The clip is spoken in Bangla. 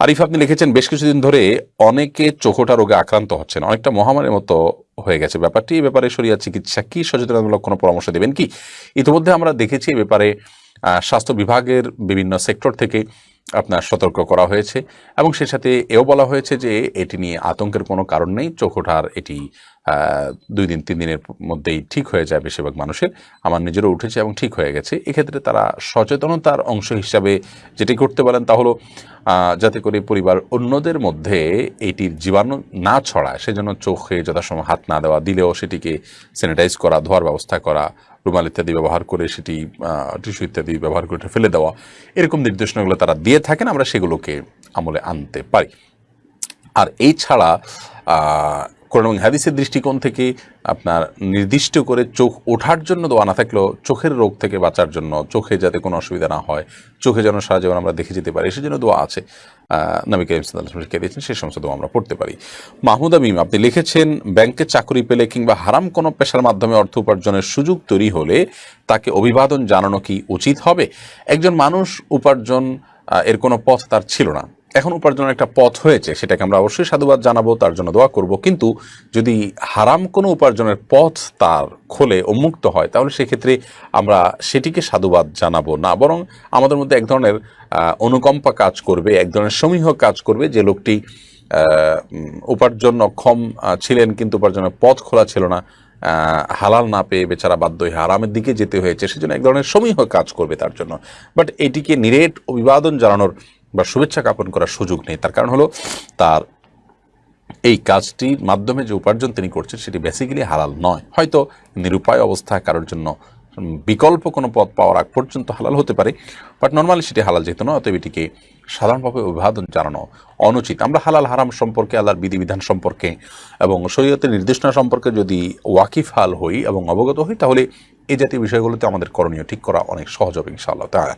আরিফ, আপনি লিখেছেন, বেশ কিছুদিন ধরে অনেকে চোখোটা রোগে আক্রান্ত হচ্ছেন। অনেকটা মহামারীর মতো হয়ে গেছে ব্যাপারটি। এই ব্যাপারে সরিয়া চিকিৎসা কি? সচেতনতামূলক কোনো পরামর্শ দেবেন কি? ইতিমধ্যে আমরা দেখেছি এ ব্যাপারে স্বাস্থ্য বিভাগের বিভিন্ন সেক্টর থেকে আপনার সতর্ক করা হয়েছে এবং সে সাথে এও বলা হয়েছে যে এটি নিয়ে আতঙ্কের কোনো কারণ নেই, চোখ ওঠার এটি দুই দিন, তিন দিনের মধ্যেই ঠিক হয়ে যায় বেশিরভাগ মানুষের। আমার নিজেরও উঠেছে এবং ঠিক হয়ে গেছে। এক্ষেত্রে তারা সচেতনতার অংশ হিসাবে যেটি করতে পারেন তা হলো যাতে করে পরিবার অন্যদের মধ্যে এটির জীবাণু না ছড়ায়। সেজন্য চোখে যথাসময় হাত না দেওয়া, দিলেও সেটিকে স্যানিটাইজ করা, ধোয়ার ব্যবস্থা করা, রুমাল ইত্যাদি ব্যবহার করে সেটি টিস্যু ইত্যাদি ব্যবহার করে ফেলে দেওয়া, এরকম নির্দেশনাগুলো তারা দিয়ে থাকেন, আমরা সেগুলোকে আমলে আনতে পারি। আর এই ছাড়া কোরআন হাদিসের দৃষ্টিকোণ থেকে আপনার নির্দিষ্ট করে চোখ ওঠার জন্য দোয়া না থাকলেও চোখের রোগ থেকে বাঁচার জন্য, চোখে যাতে কোনো অসুবিধা না হয়, চোখে যেন সারা জীবন আমরা দেখে যেতে পারি সেজন্য দোয়া আছে। নবী করিম সাল্লাল্লাহু দিয়েছেন সেই সমস্ত দোয়া আমরা পড়তে পারি। মাহমুদ আমিম আপনি লিখেছেন, ব্যাংকে চাকরি পেলে কিংবা হারাম কোনো পেশার মাধ্যমে অর্থ উপার্জনের সুযোগ তৈরি হলে তাকে অভিবাদন জানানো কি উচিত হবে? একজন মানুষ উপার্জন এর কোনো পথ তার ছিল না। এখন উপার্জনের একটা পথ হয়েছে, সেটাকে আমরা অবশ্যই সাধুবাদ জানাব, তার জন্য দোয়া করব। কিন্তু যদি হারাম কোনো উপার্জনের পথ তার খোলে উন্মুক্ত হয়, তাহলে সেক্ষেত্রে আমরা সেটিকে সাধুবাদ জানাব না। বরং আমাদের মধ্যে এক ধরনের অনুকম্পা কাজ করবে, এক ধরনের সমীহ কাজ করবে, যে লোকটি উপার্জন অক্ষম ছিলেন কিন্তু উপার্জনের পথ খোলা ছিল না। হালাল না পেয়ে বেচারা বাধ্য হয়ে আরামের দিকে যেতে হয়েছে, সেজন্য এক ধরনের সমীহ কাজ করবে তার জন্য। বাট এটিকে নিরেট অভিবাদন জানানোর বা শুভেচ্ছা জ্ঞাপন করার সুযোগ নেই। তার কারণ হলো তার এই কাজটির মাধ্যমে যে উপার্জন তিনি করছেন, সেটি বেসিক্যালি হালাল নয়। হয়তো নিরুপায় অবস্থা কারোর জন্য বিকল্প কোনো পথ পাওয়ার আগ পর্যন্ত হালাল হতে পারে বাট নর্মালি সেটি হালাল যেত না অতএব এটিকে সাধারণভাবে অভিবাদন জানানো অনুচিত। আমরা হালাল হারাম সম্পর্কে, আল্লাহর বিধিবিধান সম্পর্কে এবং শরীয়তের নির্দেশনা সম্পর্কে যদি ওয়াকিফ হাল হই এবং অবগত হই, তাহলে এই জাতীয় বিষয়গুলোতে আমাদের করণীয় ঠিক করা অনেক সহজ হবে, ইনশাআল্লাহ তাআলা।